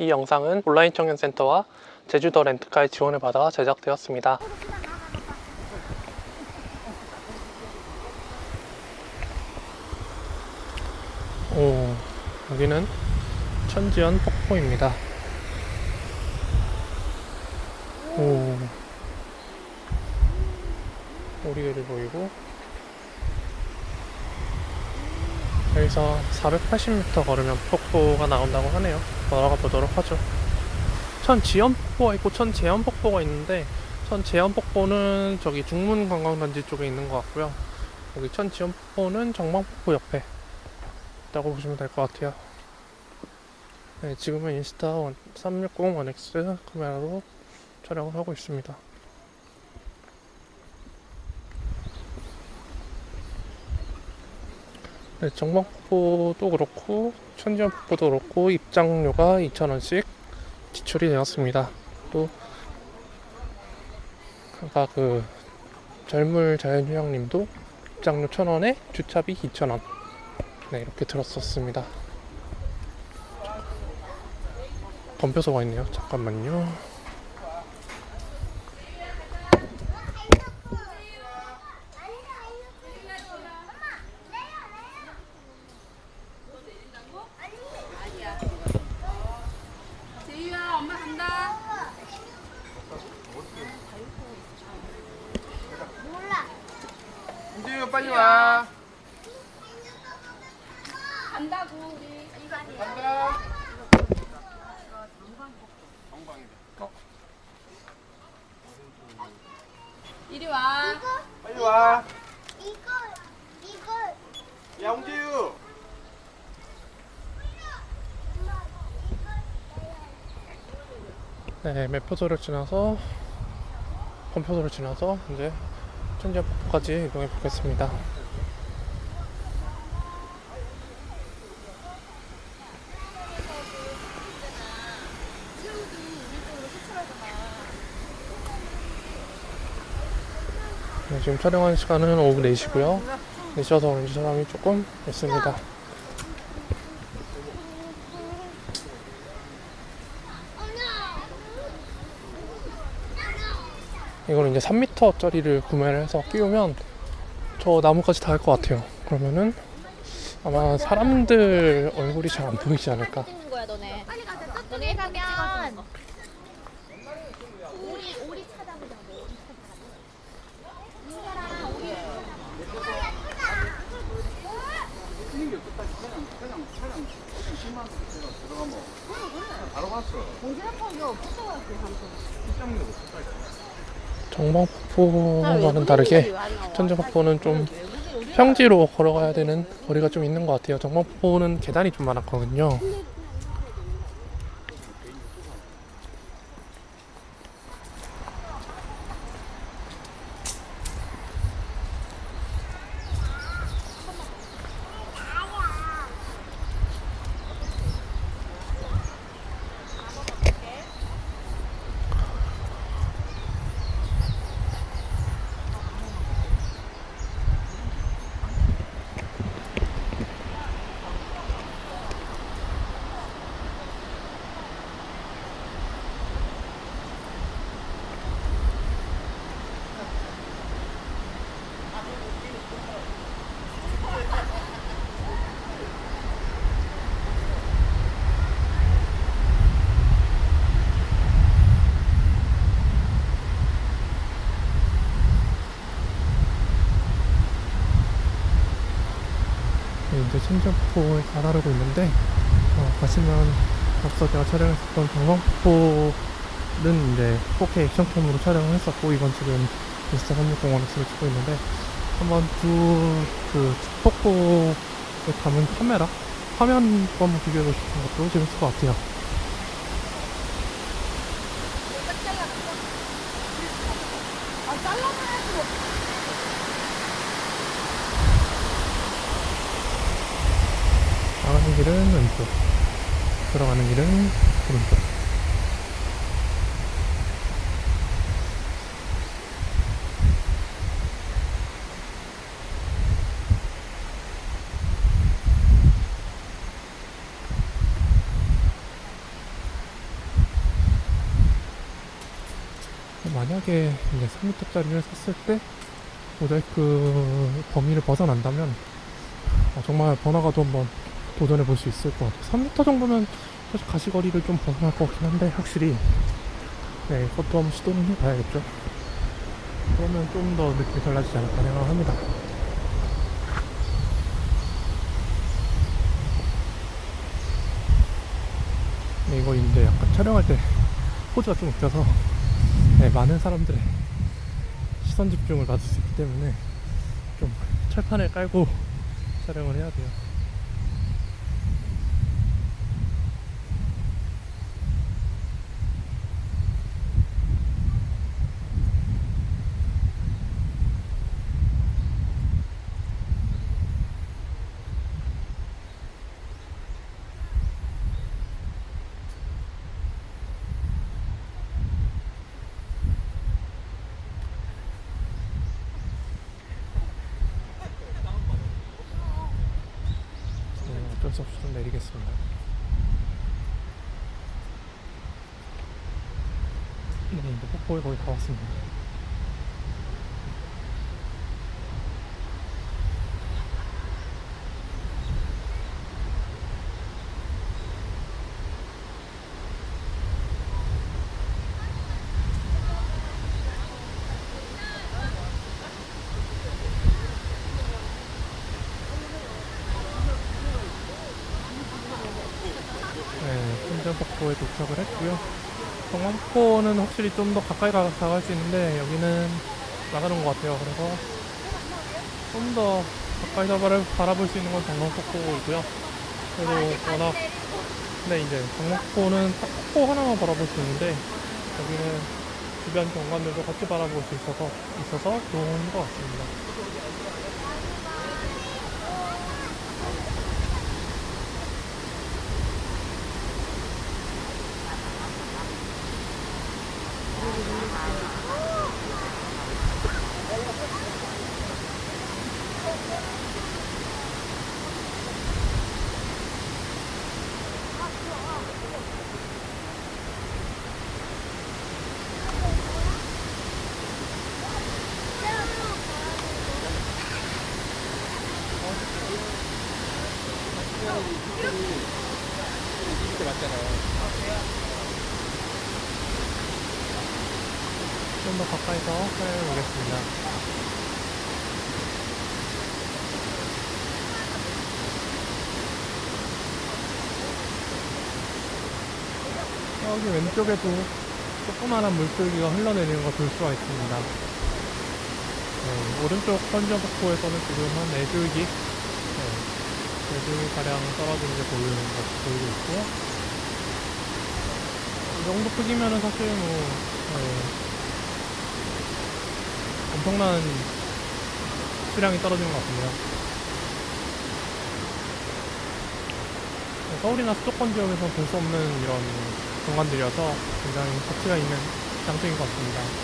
이 영상은 온라인 청년센터와 제주도 렌트카의 지원을 받아 제작되었습니다. 오, 여기는 천지연 폭포입니다. 오, 오리들이 보이고 여기서 480m 걸으면 폭포가 나온다고 하네요. 걸어가 보도록 하죠. 천지연 폭포가 있고 천재연 폭포가 있는데 천재연 폭포는 저기 중문 관광단지 쪽에 있는 것 같고요. 여기 천지연 폭포는 정방폭포 옆에 있다고 보시면 될 것 같아요. 네, 지금은 인스타 360 1X 카메라로 촬영을 하고 있습니다. 네, 정방폭포도 그렇고 천지연폭포도 그렇고 입장료가 2,000원씩 지출이 되었습니다. 또 아까 그 젊을 자연휴양님도 입장료 1,000원에 주차비 2,000원 네 이렇게 들었었습니다. 덤벼서가 있네요. 잠깐만요. 재유야 엄마 간다. 빨리 와. 간다고 우리. 간다. 이리 와. 빨리 와. 이거 이거 야, 홍재유. 네, 매표소를 지나서 건표소를 지나서 이제 천지연폭포까지 이동해 보겠습니다. 네, 지금 촬영하는 시간은 오후 4시고요. 4시여서 그런지 사람이 조금 있습니다. 이거는 이제 3m짜리를 구매를 해서 끼우면 저 나무까지 닿을 것 같아요. 그러면은 아마 사람들 얼굴이 잘 안 보이지 않을까. 거야 너네. 너네 가면 오리 오리 찾아보자고. 인사랑 오리. 바로 갔어. 정방폭포와는 다르게 천지폭포는 좀 평지로 걸어가야 되는 거리가 좀 있는 것 같아요. 정방폭포는 계단이 좀 많았거든요. 이제 천지폭포에 다다르고 있는데 어, 가시면 앞서 제가 촬영했었던 정방폭포는 이제 4K 액션캠으로 촬영을 했었고 이건 지금 인스타 360원을 찍고 있는데 한번 두그 폭포에 담은 카메라 화면 거 한번 비교해보고 싶은 것도 재밌을 것 같아요. 왼쪽 들어가는 길은 오른쪽 만약에 이제 3m짜리를 샀을 때 모자이크 범위를 벗어난다면 어, 정말 번화가도 한번 도전해 볼 수 있을 것 같아요. 3m 정도면 사실 가시거리를 좀 벗어날 것 같긴 한데 확실히 네, 그것도 한번 시도는 해봐야겠죠. 그러면 좀 더 느낌이 달라지지 않을까 생각합니다. 네, 이거 이제 약간 촬영할 때 포즈가 좀 웃겨서 네, 많은 사람들의 시선 집중을 받을 수 있기 때문에 좀 철판을 깔고 촬영을 해야 돼요. 네, 어쩔 수 없이 좀 내리겠습니다. 네, 이제 폭포에 거의 다 왔습니다. 네, 신전폭포에 도착을 했고요. 경남폭포는 확실히 좀 더 가까이 가, 다가갈 수 있는데 여기는 나가는 것 같아요. 그래서 좀 더 가까이서 바라, 바라볼 수 있는 건 경남폭포이고요. 그래도 워낙 근데 이제 경남폭포는 딱 폭포 하나만 바라볼 수 있는데 여기는 주변 경관들도 같이 바라볼 수 있어서 있어서 좋은 것 같습니다. 이렇게 맞잖아요. 좀더 가까이서 촬영해 보겠습니다. 여기 왼쪽에도 조그마한 물줄기가 흘러내리는 거볼 수가 있습니다. 네, 오른쪽 선전폭포에서는 지금 한 4줄기, 네, 4줄 가량 떨어진 게 보이는 것 보이고 있고, 이 정도 크기면은 사실 뭐, 네, 엄청난 수량이 떨어지는 것 같은데요. 서울이나 수도권 지역에서 볼 수 없는 이런 경관들이어서 굉장히 가치가 있는 장소인 것 같습니다.